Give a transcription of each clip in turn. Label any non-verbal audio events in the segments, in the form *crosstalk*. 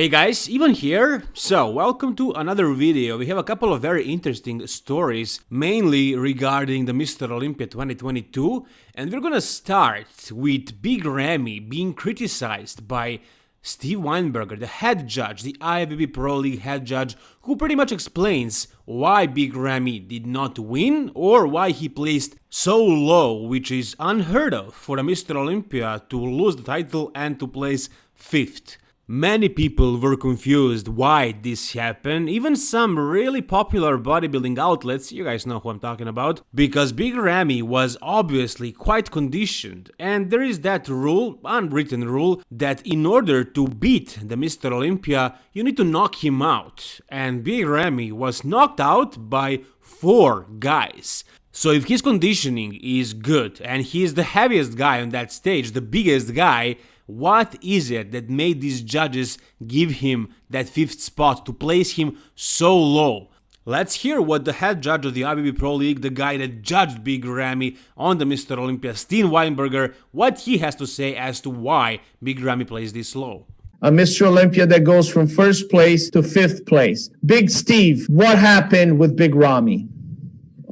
Hey guys, Ivan here. So, welcome to another video. We have a couple of very interesting stories, mainly regarding the Mr. Olympia 2022, and we're gonna start with Big Ramy being criticized by Steve Weinberger, the head judge, the IFBB Pro League head judge, who pretty much explains why Big Ramy did not win or why he placed so low, which is unheard of for a Mr. Olympia to lose the title and to place fifth. Many people were confused why this happened, even some really popular bodybuilding outlets, you guys know who I'm talking about, because Big Ramy was obviously quite conditioned, and there is that rule, unwritten rule, that in order to beat the Mr. Olympia, you need to knock him out, and Big Ramy was knocked out by four guys. So if his conditioning is good and he is the heaviest guy on that stage, the biggest guy, what is it that made these judges give him that fifth spot to place him so low? Let's hear what the head judge of the IFBB Pro League, the guy that judged Big Ramy on the Mr. Olympia, Steve Weinberger, what he has to say as to why Big Ramy plays this low. A Mr. Olympia that goes from first place to fifth place. Big Steve, what happened with Big Ramy?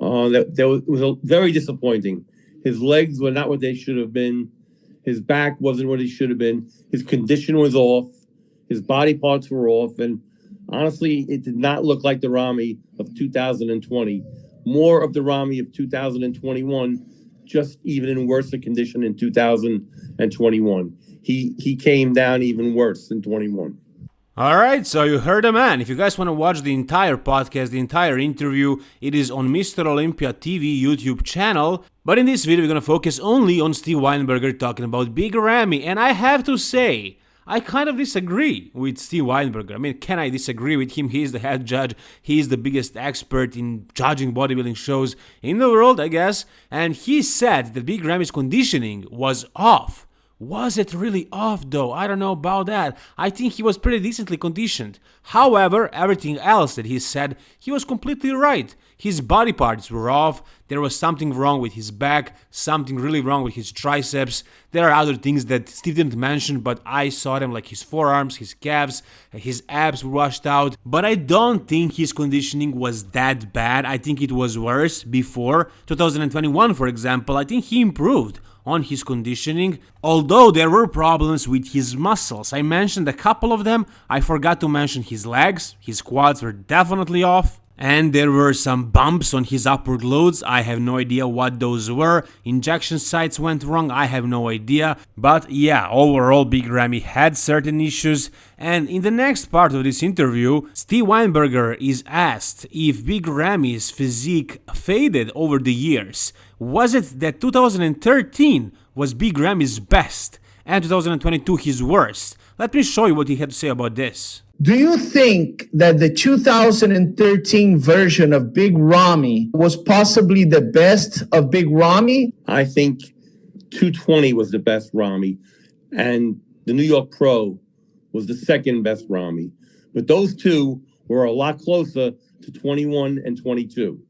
Uh, that, that was, was very disappointing. His legs were not what they should have been. His back wasn't what he should have been. His condition was off. His body parts were off. And honestly, it did not look like the Ramy of 2020. More of the Ramy of 2021, just even in worse condition in 2021. He he came down even worse in 21. Alright, so you heard a man. If you guys want to watch the entire podcast, the entire interview, it is on Mr. Olympia TV YouTube channel. But in this video, we're gonna focus only on Steve Weinberger talking about Big Ramy. And I have to say, I kind of disagree with Steve Weinberger. I mean, can I disagree with him? He is the head judge. He is the biggest expert in judging bodybuilding shows in the world, I guess. And he said that Big Ramy's conditioning was off. Was it really off though? I don't know about that. I think he was pretty decently conditioned. However, everything else that he said, he was completely right. His body parts were off, there was something wrong with his back, something really wrong with his triceps. There are other things that Steve didn't mention, but I saw them like his forearms, his calves, his abs were washed out. But I don't think his conditioning was that bad. I think it was worse before 2021, for example. I think he improved on his conditioning, although there were problems with his muscles. I mentioned a couple of them, I forgot to mention his legs, his quads were definitely off, and there were some bumps on his upper glutes. I have no idea what those were. Injection sites went wrong. I have no idea. But yeah, overall, Big Ramy had certain issues. And in the next part of this interview, Steve Weinberger is asked if Big Ramy's physique faded over the years. Was it that 2013 was Big Ramy's best and 2022 his worst? Let me show you what he had to say about this. Do you think that the 2013 version of Big Ramy was possibly the best of Big Ramy? I think 220 was the best Ramy, and the New York Pro was the second best Ramy. But those two were a lot closer to 21 and 22.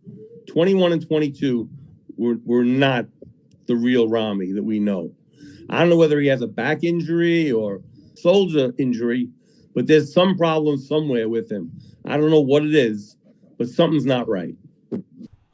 21 and 22 were, were not the real Ramy that we know. I don't know whether he has a back injury or shoulder injury, but there's some problem somewhere with him. I don't know what it is, but something's not right.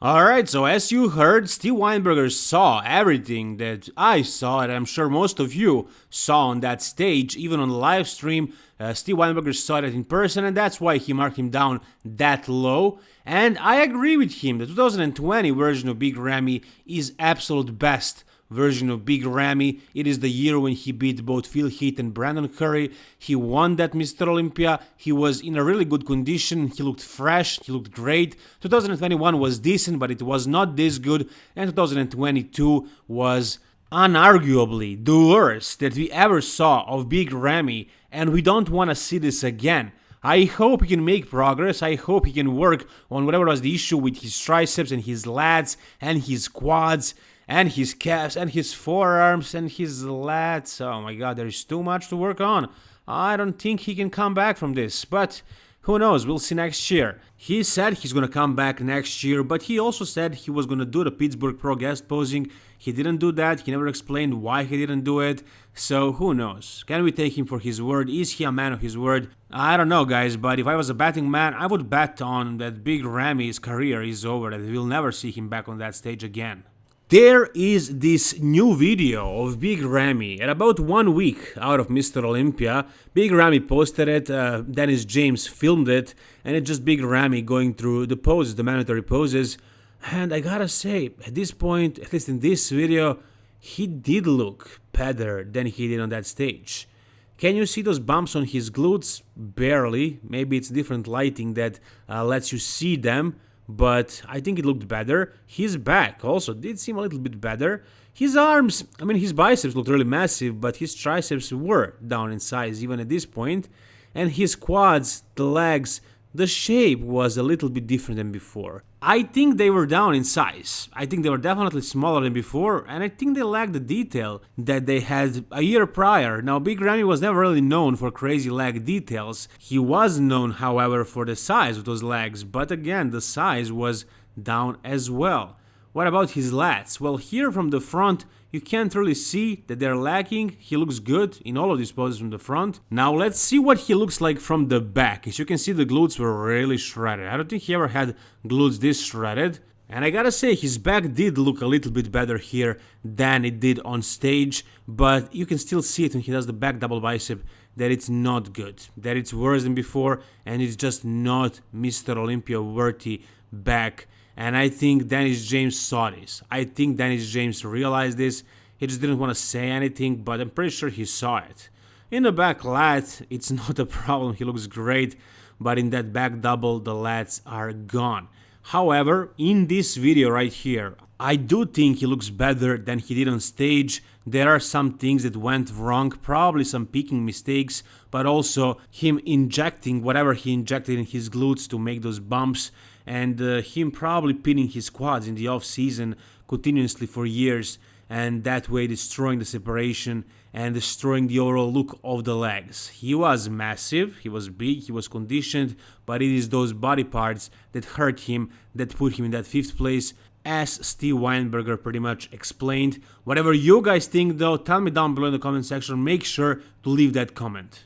Alright, so as you heard, Steve Weinberger saw everything that I saw, and I'm sure most of you saw on that stage, even on the live stream. Uh, Steve Weinberger saw it in person, and that's why he marked him down that low. And I agree with him, the 2020 version of Big Ramy is absolute best version of Big Ramy. It is the year when he beat both Phil Heath and Brandon Curry. He won that Mr. Olympia. He was in a really good condition. He looked fresh. He looked great. 2021 was decent, but it was not this good. And 2022 was unarguably the worst that we ever saw of Big Ramy. And we don't want to see this again. I hope he can make progress. I hope he can work on whatever was the issue with his triceps and his lats and his quads and his calves and his forearms and his lats. Oh my god, there's too much to work on. I don't think he can come back from this, but Who knows, we'll see next year. He said he's gonna come back next year, but he also said he was gonna do the Pittsburgh Pro guest posing. He didn't do that, he never explained why he didn't do it, so who knows? Can we take him for his word? Is he a man of his word? I don't know, guys, but if I was a betting man, I would bet on that Big Ramy's career is over, that we'll never see him back on that stage again. There is this new video of Big Ramy at about one week out of Mr. Olympia. Big Ramy posted it, uh, Dennis James filmed it, and it's just Big Ramy going through the poses, the mandatory poses. And I gotta say, at this point, at least in this video, he did look better than he did on that stage. Can you see those bumps on his glutes? Barely. Maybe it's different lighting that uh, lets you see them but I think it looked better. His back also did seem a little bit better. His arms, I mean, his biceps looked really massive, but his triceps were down in size even at this point. And his quads, the legs, the shape was a little bit different than before. I think they were down in size. I think they were definitely smaller than before, and I think they lacked the detail that they had a year prior. Now, Big Ramy was never really known for crazy leg details. He was known, however, for the size of those legs, but again, the size was down as well. What about his lats? Well, here from the front, you can't really see that they're lacking. He looks good in all of these poses from the front. Now let's see what he looks like from the back. As you can see, the glutes were really shredded. I don't think he ever had glutes this shredded. And I gotta say, his back did look a little bit better here than it did on stage, but you can still see it when he does the back double bicep that it's not good, that it's worse than before, and it's just not Mr. Olympia worthy back and I think Dennis James saw this. I think Dennis James realized this. He just didn't want to say anything, but I'm pretty sure he saw it. In the back lat, it's *laughs* not a problem. He looks great, but in that back double, the lats are gone. However, in this video right here, I do think he looks better than he did on stage. There are some things that went wrong, probably some peaking mistakes, but also him injecting whatever he injected in his glutes to make those bumps and uh, him probably pinning his quads in the off season continuously for years and that way destroying the separation and destroying the overall look of the legs. He was massive, he was big, he was conditioned, but it is those body parts that hurt him, that put him in that fifth place, as Steve Weinberger pretty much explained. Whatever you guys think though, tell me down below in the comment section, make sure to leave that comment.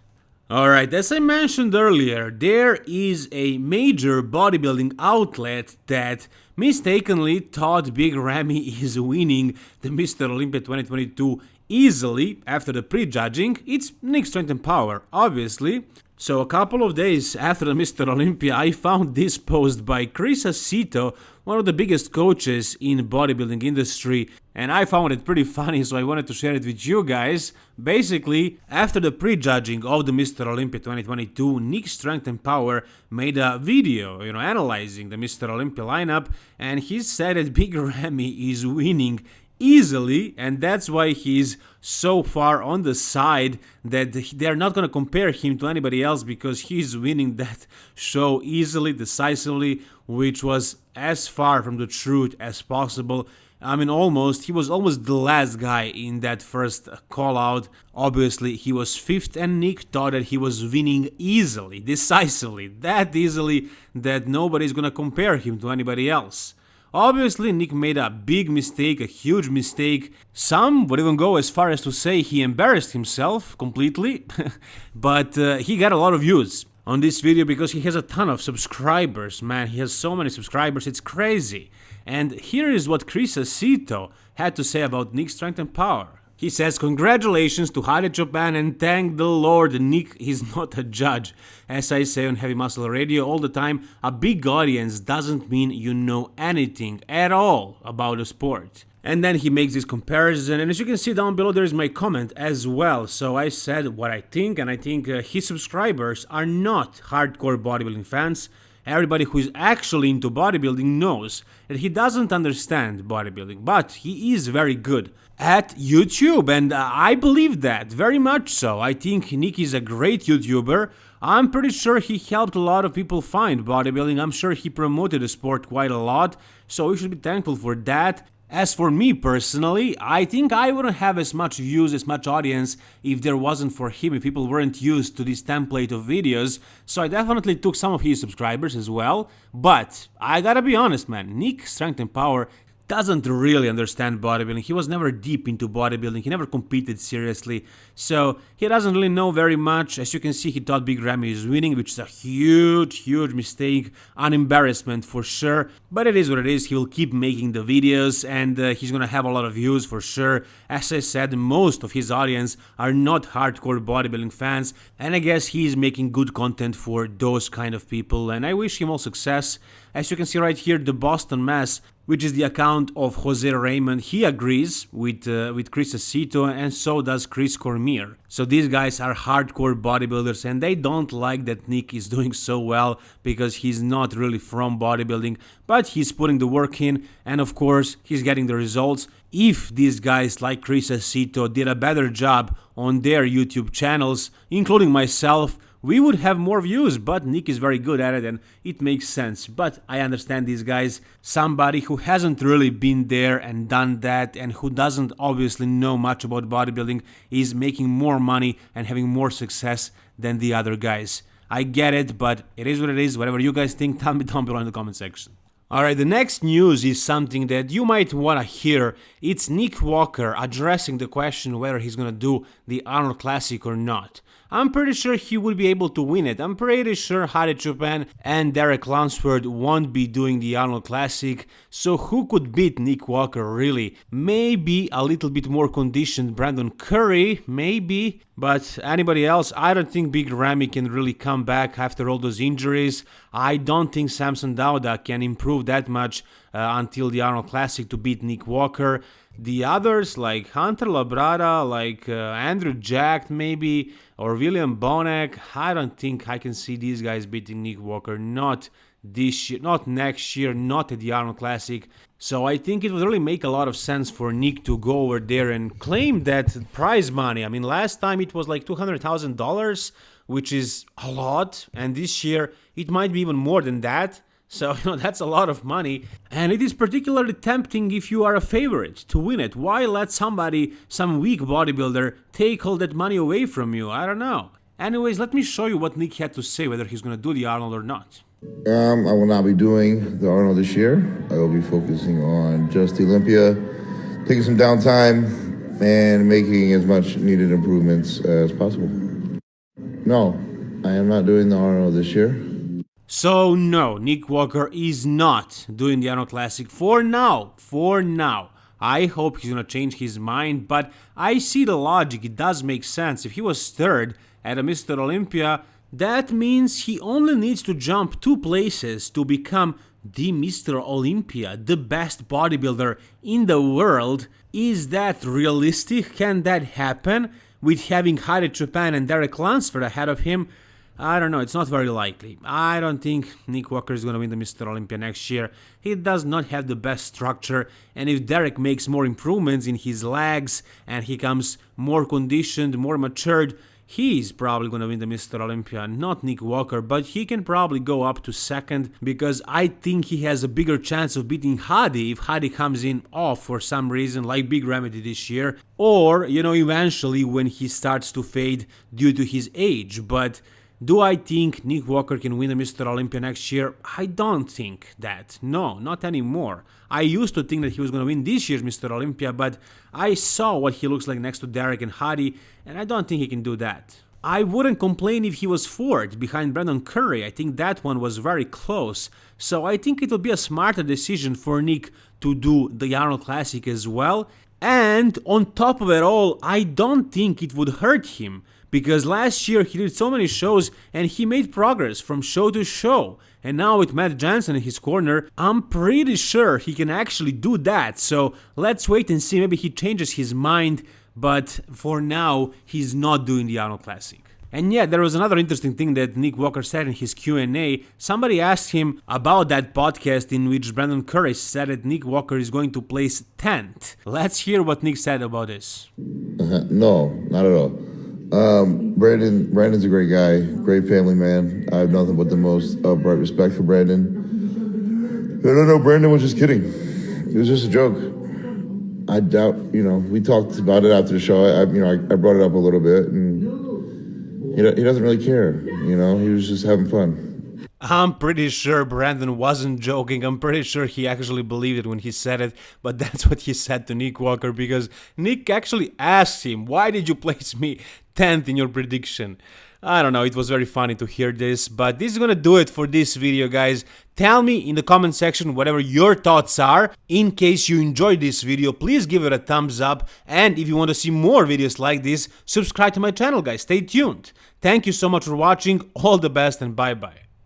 Alright, as I mentioned earlier, there is a major bodybuilding outlet that mistakenly thought Big Ramy *laughs* is winning the Mr. Olympia 2022 easily after the prejudging. It's Nick Strength and Power, obviously. So a couple of days after the *laughs* Mr. Olympia, I found this post by Chris Aceto, one of the biggest coaches in bodybuilding industry, and I found it pretty *laughs* funny, so I wanted to share it with you guys. Basically, after the prejudging of the Mr. Olympia 2022, Nick Strength and Power made a video, you know, analyzing the Mr. Olympia lineup, and he said that Big *laughs* Ramy is winning easily and that's why he's so far on the side that they're not going to compare him to anybody else because he's winning that *laughs* show easily decisively which was as far from the truth as possible I mean, almost. He was almost the last guy in that first call out. Obviously, he was fifth, and Nick thought that he was winning easily, decisively, that easily that nobody's gonna compare him to anybody else. Obviously, Nick made a big mistake, a huge mistake. Some would even go as far as to say he embarrassed himself completely, *laughs* but uh, he got a lot of views on this video because he has a ton of subscribers, man. He has so many subscribers, it's crazy. And here is what Chris Aceto had to say about Nick's strength and power. He says, Congratulations to Hadi Choopan and thank the Lord Nick is not a judge. As I say on Heavy Muscle Radio all the time, a big audience doesn't mean you know anything at all about a sport. And then he makes this comparison, and as you can see down below, there is my comment as well. So I said what I think, and I think uh, his subscribers are not hardcore bodybuilding fans. Everybody who is actually into bodybuilding knows that he doesn't understand bodybuilding, but he is very good at YouTube, and uh, I believe that very much so. I think Nick is a great YouTuber. I'm pretty sure he helped a lot of people find bodybuilding. I'm sure he promoted the sport quite a lot, so we should be thankful for that. As for me personally, I think I wouldn't have as much views, as much audience if there wasn't for him, if people weren't used to this template of videos, so I definitely took some of his subscribers as well, but I gotta be honest man, Nick Strength and Power doesn't really understand bodybuilding. He was never deep into bodybuilding. He never competed seriously. So he doesn't really know very much. As you can see, he thought Big Ramy is winning, which is a huge, huge mistake. An embarrassment for sure. But it is what it is. He will keep making the videos and uh, he's gonna have a lot of views for sure. As I said, most of his audience are not hardcore bodybuilding fans. And I guess he's making good content for those kind of people. And I wish him all success. As you can see right here, the Boston Mass which is the account of Jose Raymond. He agrees with uh, with Chris Aceto and so does Chris Cormier. So these guys are hardcore bodybuilders and they don't like that Nick is *laughs* doing so well because he's not really from bodybuilding, but he's putting the work in and of course he's getting the results. If these guys like Chris Aceto did a better job on their YouTube channels, including myself, we would have more views, but Nick is very good at it and it makes sense. But I understand these guys, somebody who hasn't really been there and done that and who doesn't obviously know much about bodybuilding is making more money and having more success than the other guys. I get it, but it is what it is. Whatever you guys think, *laughs* tell me down below in the comment section. Alright, the next news is something that you might wanna hear. It's Nick Walker addressing the question whether he's gonna do the Arnold Classic or not. I'm pretty sure he would be able to win it. I'm pretty sure Hadi Choopan and Derek Lunsford won't be doing the Arnold Classic, so who could beat Nick Walker really? Maybe a little bit more conditioned Brandon Curry, maybe, but anybody else, I don't think Big Ramy can really come back after all those injuries. I don't think Samson Dauda can improve that much until the Arnold Classic to beat Nick Walker. The others, like Hunter Labrada, like uh, Andrew Jack, maybe, or William Bonac, I don't think I can see these guys beating Nick Walker. Not this year, not next year, not at the Arnold Classic. So I think it would really make a lot of sense for Nick to go over there and claim that prize money. I mean, last time it was like $200,000, which is a lot, and this year it might be even more than that. So, *laughs* you know, that's a lot of money. And it is particularly tempting if you are a favorite to win it. Why let somebody, some weak bodybuilder, take all that money away from you? I don't know. Anyways, let me show you what Nick had to say whether he's gonna do the Arnold or not. Um, I will not be doing the Arnold this year. I will be focusing on just the Olympia, taking some downtime, and making as much needed improvements as possible. No, I am not doing the Arnold this year. So no, Nick Walker is not doing the Arnold Classic for now, for now. I hope he's gonna change his mind, but I see the logic, it does make sense. If he was third at a Mr. Olympia, that means he only needs to jump two places to become the Mr. Olympia, the best bodybuilder in the world. Is that realistic? Can that happen? With having Hadi Choopan and Derek Lunsford ahead of him, I don't know, it's not very likely. I don't think Nick Walker is going to win the Mr. Olympia next year. He does not have the best structure, and if Derek makes more improvements in his legs and he comes more conditioned, more matured, he's probably going to win the Mr. Olympia, not Nick Walker, but he can probably go up to second because I think he has a bigger chance of beating Hadi if Hadi comes in off for some reason, like Big Ramy this year, or, you know, eventually when he starts to fade due to his age, but do I think Nick Walker can win a Mr. Olympia next year? I don't think that. No, not anymore. I used to think that he was going to win this year's Mr. Olympia, but I saw what he looks like next to Derek and Hadi, and I don't think he can do that. I wouldn't complain if he was fourth behind Brandon Curry. I think that one was very close. So I think it will be a smarter decision for Nick to do the Arnold Classic as well. And on top of it all, I don't think it would hurt him because last year he did so many shows and he made progress from show to show. And now with Matt Jansen in his corner, I'm pretty sure he can actually do that. So let's wait and see. Maybe he changes his mind. But for now, he's not doing the Arnold Classic. And yeah, there was another interesting thing that Nick Walker said in his Q&A. Somebody asked him about that podcast in which Brandon Curry said that Nick Walker is going to place 10th. Let's hear what Nick said about this. Uh, no, not at all. Um, Brandon, Brandon's a great guy, great family man. I have nothing but the most upright respect for Brandon. I don't know, Brandon was just kidding. It was just a joke. I doubt, you know, we talked about it after the show. I, you know, I, I brought it up a little bit, and he, he doesn't really care. You know, he was just having fun. I'm pretty sure Brandon wasn't joking. I'm pretty sure he actually believed it when he said it, but *laughs* that's what he said to Nick Walker because Nick actually asked him, Why did you place me 10th in your prediction? I don't know, it was very funny to hear this, but this is gonna do it for this video, guys. Tell me in the comment section whatever your thoughts are. In case you enjoyed this video, please give it a thumbs up, and if you want to see more videos like this, subscribe to my channel, guys. Stay tuned. Thank you so much for watching, all the best, and bye-bye.